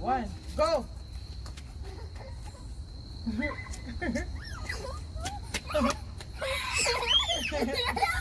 One, go!